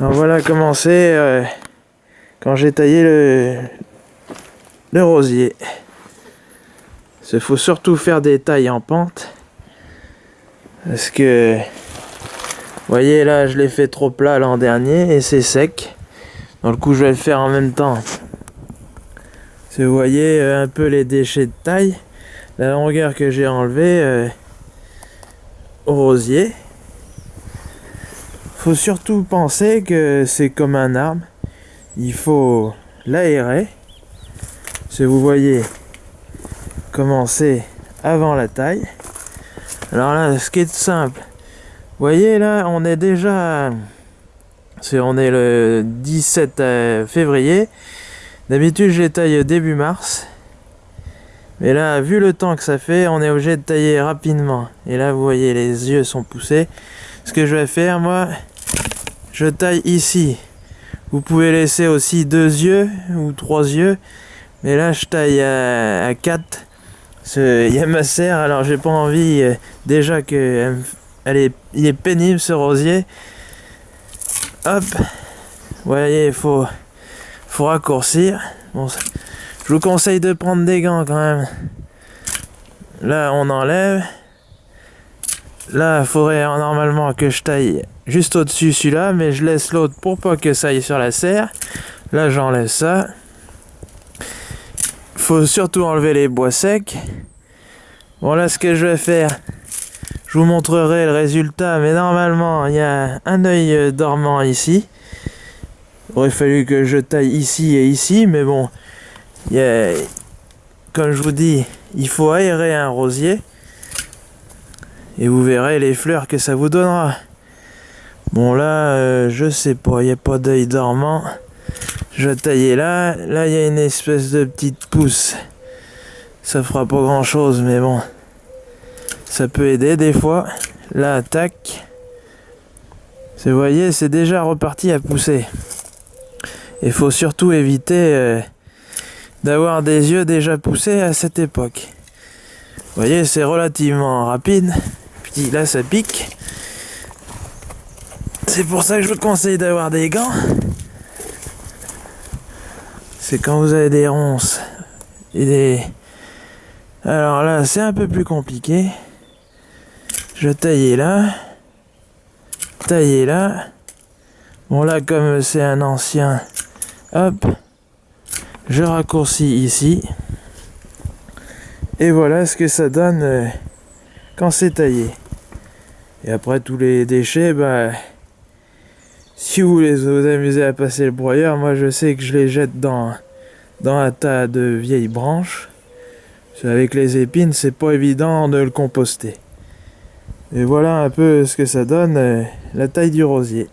Voilà comment c'est euh, quand j'ai taillé le, le rosier. Il faut surtout faire des tailles en pente. Parce que, vous voyez là, je l'ai fait trop plat l'an dernier et c'est sec. Donc le coup, je vais le faire en même temps. Vous voyez euh, un peu les déchets de taille, la longueur que j'ai enlevé euh, au rosier. Faut surtout penser que c'est comme un arbre. Il faut l'aérer. Si vous voyez commencer avant la taille. Alors là, ce qui est simple. Vous voyez là, on est déjà... On est le 17 euh, février. D'habitude, je les taille début mars. Mais là, vu le temps que ça fait, on est obligé de tailler rapidement. Et là, vous voyez, les yeux sont poussés. Ce que je vais faire, moi, je taille ici. Vous pouvez laisser aussi deux yeux ou trois yeux. Mais là, je taille à, à 4 il y a ma serre, alors j'ai pas envie euh, déjà que elle est, il est pénible ce rosier. Hop, vous voyez, il faut, faut raccourcir. Bon, je vous conseille de prendre des gants quand même. Là, on enlève. Là, il faudrait normalement que je taille juste au-dessus celui-là, mais je laisse l'autre pour pas que ça aille sur la serre. Là, j'enlève ça faut surtout enlever les bois secs. Bon là ce que je vais faire, je vous montrerai le résultat, mais normalement il y a un œil euh, dormant ici. Il aurait fallu que je taille ici et ici, mais bon, il comme je vous dis, il faut aérer un rosier. Et vous verrez les fleurs que ça vous donnera. Bon là, euh, je sais pas, il n'y a pas d'œil dormant. Je tailler là. Là, il y a une espèce de petite pousse. Ça fera pas grand chose, mais bon. Ça peut aider des fois. Là, tac. Vous voyez, c'est déjà reparti à pousser. Il faut surtout éviter euh, d'avoir des yeux déjà poussés à cette époque. Vous voyez, c'est relativement rapide. Là, ça pique. C'est pour ça que je vous conseille d'avoir des gants c'est quand vous avez des ronces et des... Alors là, c'est un peu plus compliqué. Je taille là. Tailler là. Bon là, comme c'est un ancien, hop, je raccourcis ici. Et voilà ce que ça donne euh, c'est taillé. Et après tous les déchets, bah, si vous voulez vous amuser à passer le broyeur, moi je sais que je les jette dans, dans un tas de vieilles branches. Avec les épines, c'est pas évident de le composter. Et voilà un peu ce que ça donne, euh, la taille du rosier.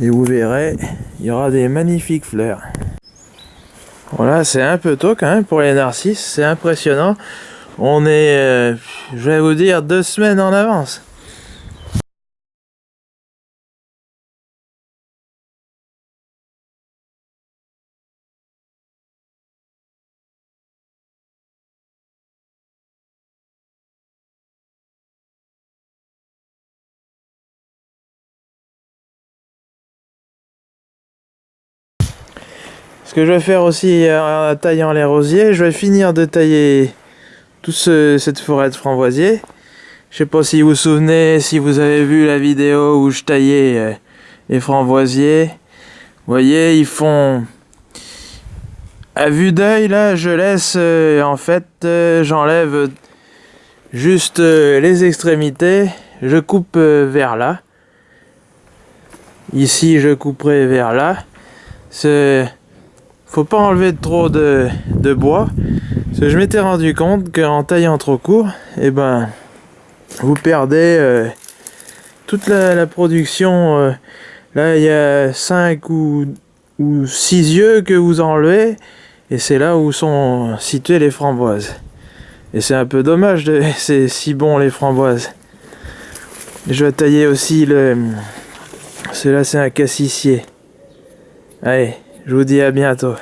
Et vous verrez, il y aura des magnifiques fleurs. Voilà, c'est un peu tôt quand même pour les narcisses, c'est impressionnant. On est, euh, je vais vous dire, deux semaines en avance. Ce que je vais faire aussi en taillant les rosiers, je vais finir de tailler toute cette forêt de framboisiers. Je sais pas si vous vous souvenez, si vous avez vu la vidéo où je taillais euh, les framboisiers. Vous voyez, ils font... À vue d'œil, là, je laisse, euh, en fait, euh, j'enlève juste les extrémités. Je coupe vers là. Ici, je couperai vers là. C'est faut pas enlever trop de, bois. Parce que je m'étais rendu compte qu'en taillant trop court, et eh ben, vous perdez euh, toute la, production. Euh, là, il y a 5 ou, ou 6 yeux que vous enlevez. Et c'est là où sont situées les framboises. Et c'est un peu dommage, de c'est si bon les framboises. Je vais tailler aussi le... Celui-là, c'est un cassissier. Allez, je vous dis à bientôt.